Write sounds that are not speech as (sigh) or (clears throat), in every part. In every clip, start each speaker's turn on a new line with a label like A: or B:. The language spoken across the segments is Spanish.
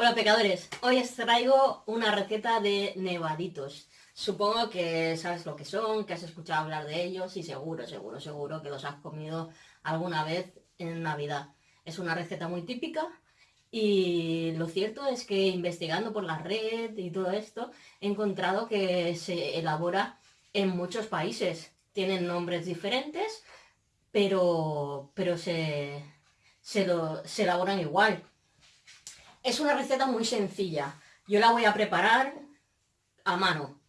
A: Hola pecadores, hoy os traigo una receta de nevaditos. Supongo que sabes lo que son, que has escuchado hablar de ellos y seguro, seguro, seguro que los has comido alguna vez en Navidad. Es una receta muy típica y lo cierto es que investigando por la red y todo esto, he encontrado que se elabora en muchos países. Tienen nombres diferentes, pero, pero se, se, lo, se elaboran igual. Es una receta muy sencilla. Yo la voy a preparar a mano,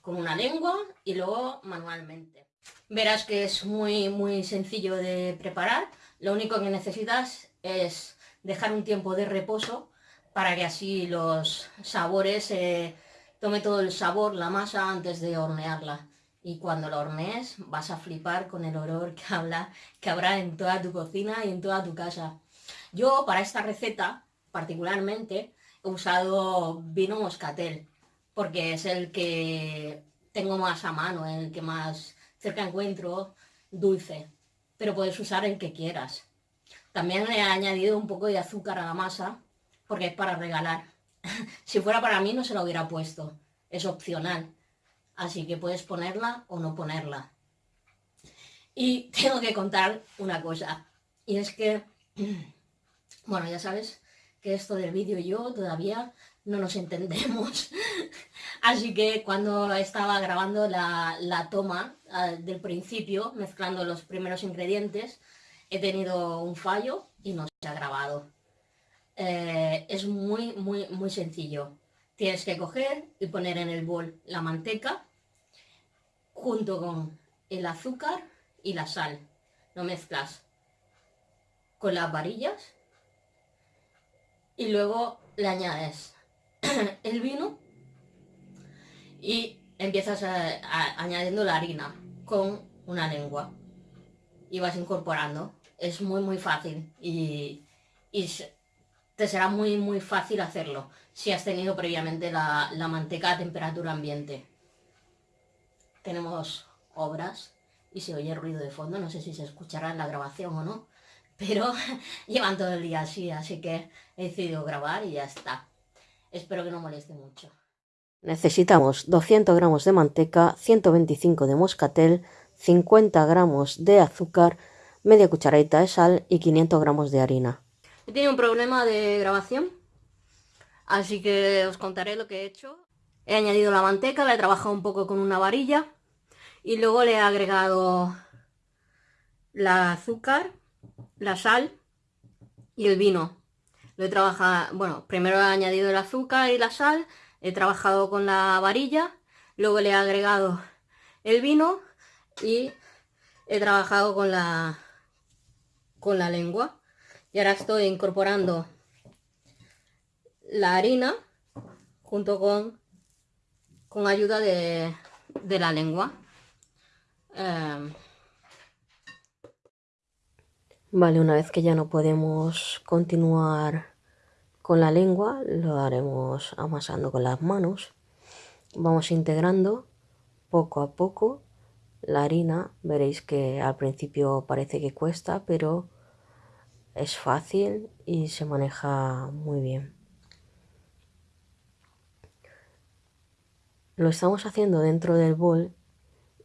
A: con una lengua y luego manualmente. Verás que es muy, muy sencillo de preparar. Lo único que necesitas es dejar un tiempo de reposo para que así los sabores, eh, tome todo el sabor, la masa antes de hornearla. Y cuando la hornees vas a flipar con el olor que, habla, que habrá en toda tu cocina y en toda tu casa. Yo para esta receta particularmente he usado vino moscatel, porque es el que tengo más a mano, el que más cerca encuentro dulce, pero puedes usar el que quieras. También le he añadido un poco de azúcar a la masa, porque es para regalar. (laughs) si fuera para mí no se lo hubiera puesto, es opcional, así que puedes ponerla o no ponerla. Y (laughs) tengo que contar una cosa, y es que, (clears throat) bueno, ya sabes, que esto del vídeo y yo todavía no nos entendemos. (laughs) Así que cuando estaba grabando la, toma ah, del principio, mezclando los primeros ingredientes, he tenido un fallo y no se ha grabado. Eh, es muy, muy, muy sencillo. Tienes que coger y poner en el bol la manteca junto con el azúcar y la sal. Lo mezclas con las varillas y luego le añades (clears throat) el vino y empiezas añadiendo la harina con una lengua y vas incorporando. Es muy muy fácil y, te será muy muy fácil hacerlo si has tenido previamente la, la manteca a temperatura ambiente. Tenemos obras y se oye ruido de fondo, no sé si se escuchará en la grabación o no pero (laughs) llevan todo el día así, así que he decidido grabar y ya está. Espero que no moleste mucho.
B: Necesitamos 200 gramos de manteca, 125 de moscatel, 50 gramos de azúcar, media cucharadita de sal y 500 gramos de harina.
A: He tenido un problema de grabación, así que os contaré lo que he hecho. He añadido la manteca, la he trabajado un poco con una varilla y luego le he agregado la azúcar la sal y el vino. Lo he trabajado, bueno, primero he añadido el azúcar y la sal, he trabajado con la varilla, luego le he agregado el vino y he trabajado con la, con la lengua. Y ahora estoy incorporando la harina junto con, con ayuda de, de la lengua. Em,
B: Vale, una vez que ya no podemos continuar con la lengua, lo haremos amasando con las manos. Vamos integrando poco a poco la harina. Veréis que al principio parece que cuesta, pero es fácil y se maneja muy bien. Lo estamos haciendo dentro del bol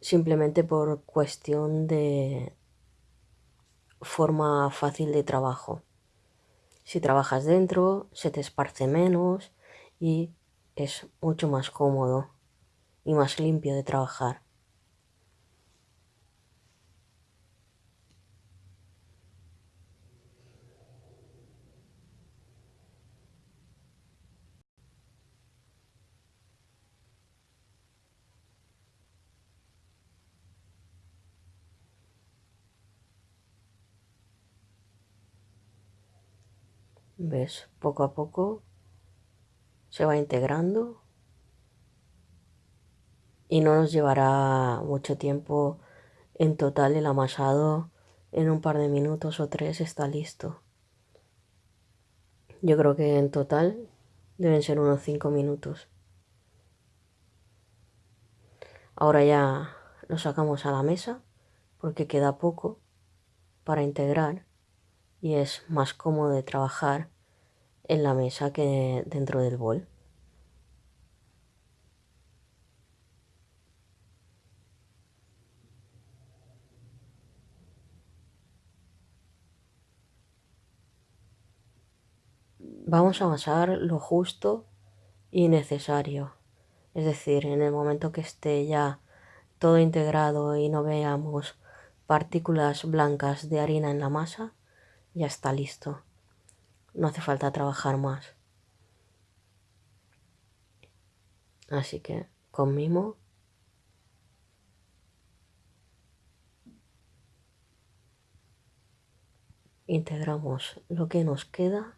B: simplemente por cuestión de, forma fácil de trabajo. Si trabajas dentro, se te esparce menos y es mucho más cómodo y más limpio de trabajar. ¿Ves? Poco a poco se va integrando y no nos llevará mucho tiempo. En total el amasado en un par de minutos o tres está listo. Yo creo que en total deben ser unos 5 minutos. Ahora ya lo sacamos a la mesa porque queda poco para integrar y es más cómodo de trabajar en la mesa que dentro del bol. Vamos a amasar lo justo y necesario. Es decir, en el momento que esté ya todo integrado y no veamos partículas blancas de harina en la masa, ya está listo. No hace falta trabajar más. Así que con mimo integramos lo que nos queda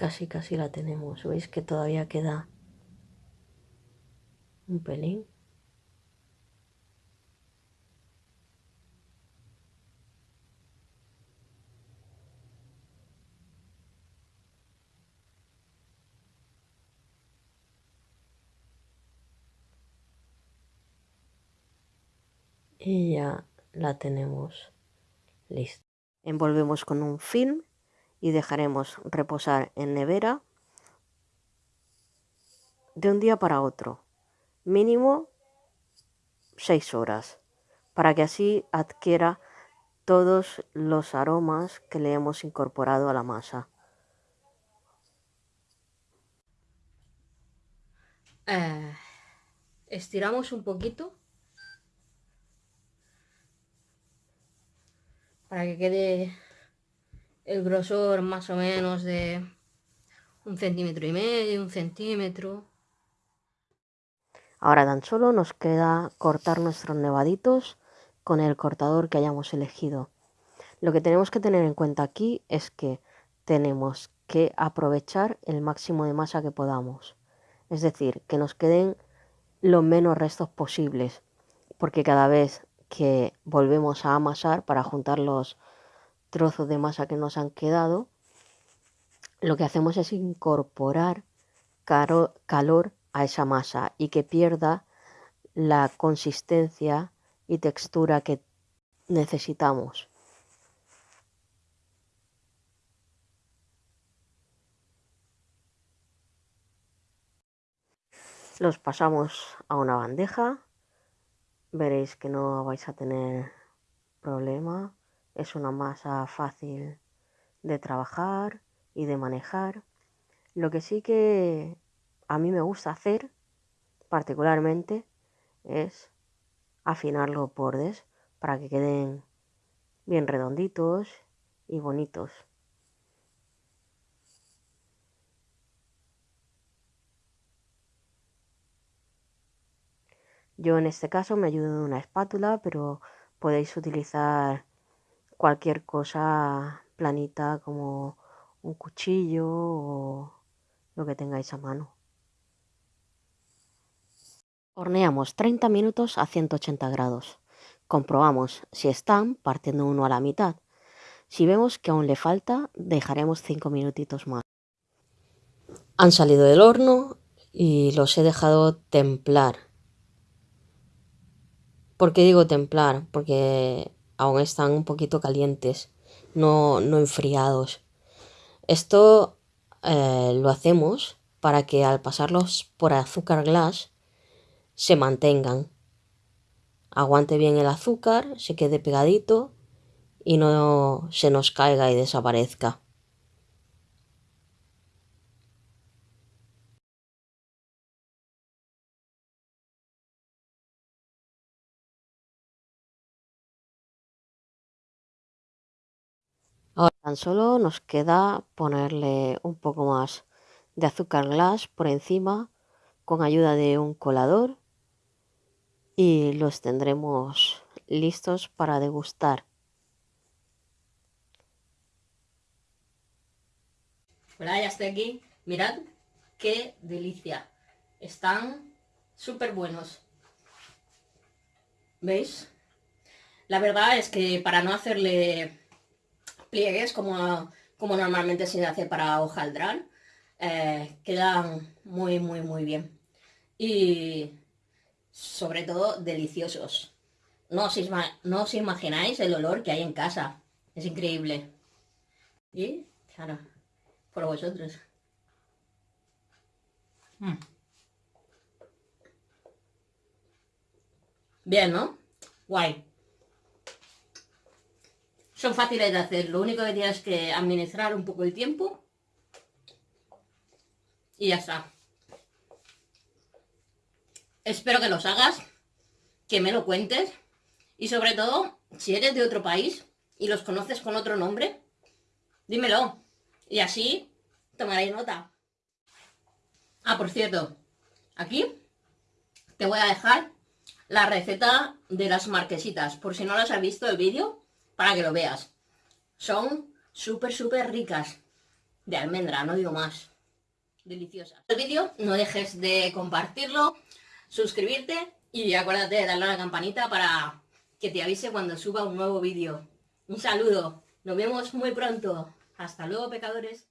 B: Casi, casi la tenemos. ¿Veis que todavía queda un pelín? y ya la tenemos lista. Envolvemos con un film y dejaremos reposar en nevera de un día para otro, mínimo 6 horas, para que así adquiera todos los aromas que le hemos incorporado a la masa.
A: Eh, estiramos un poquito para que quede el grosor más o menos de un centímetro y medio, un centímetro.
B: Ahora tan solo nos queda cortar nuestros nevaditos con el cortador que hayamos elegido. Lo que tenemos que tener en cuenta aquí es que tenemos que aprovechar el máximo de masa que podamos. Es decir, que nos queden los menos restos posibles, porque cada vez que volvemos a amasar para juntar los trozos de masa que nos han quedado, lo que hacemos es incorporar calor a esa masa y que pierda la consistencia y textura que necesitamos. Los pasamos a una bandeja, veréis que no vais a tener problema es una masa fácil de trabajar y de manejar. Lo que sí que a mí me gusta hacer particularmente es afinar los bordes para que queden bien redonditos y bonitos. Yo en este caso me ayudo de una espátula, pero podéis utilizar cualquier cosa planita como un cuchillo o lo que tengáis a mano. Horneamos 30 minutos a 180 grados. Comprobamos si están partiendo uno a la mitad. Si vemos que aún le falta, dejaremos 5 minutitos más. Han salido del horno y los he dejado templar. ¿Por qué digo templar? Porque aún están un poquito calientes, no, no enfriados. Esto eh, lo hacemos para que al pasarlos por azúcar glass se mantengan. Aguante bien el azúcar, se quede pegadito y no se nos caiga y desaparezca. Ahora tan solo nos queda ponerle un poco más de azúcar glass por encima con ayuda de un colador y los tendremos listos para degustar.
A: Hola, ya estoy aquí. Mirad qué delicia. Están súper buenos. ¿Veis? La verdad es que para no hacerle pliegues como, como normalmente se hace para hojaldrar. Eh, quedan muy, muy, muy bien. Y sobre todo deliciosos. No os, no os imagináis el olor que hay en casa. Es increíble. Y, claro, por vosotros. Mm. Bien, ¿no? Guay. Son fáciles de hacer, lo único que tienes que administrar un poco el tiempo y ya está. Espero que los hagas, que me lo cuentes y sobre todo, si eres de otro país y los conoces con otro nombre, dímelo y así tomaré nota. Ah, por cierto, aquí te voy a dejar la receta de las marquesitas, por si no las has visto el vídeo, para que lo veas. Son súper, súper ricas. De almendra, no digo más. Deliciosas. El vídeo no dejes de compartirlo, suscribirte y acuérdate de darle a la campanita para que te avise cuando suba un nuevo vídeo. Un saludo, nos vemos muy pronto. Hasta luego, pecadores.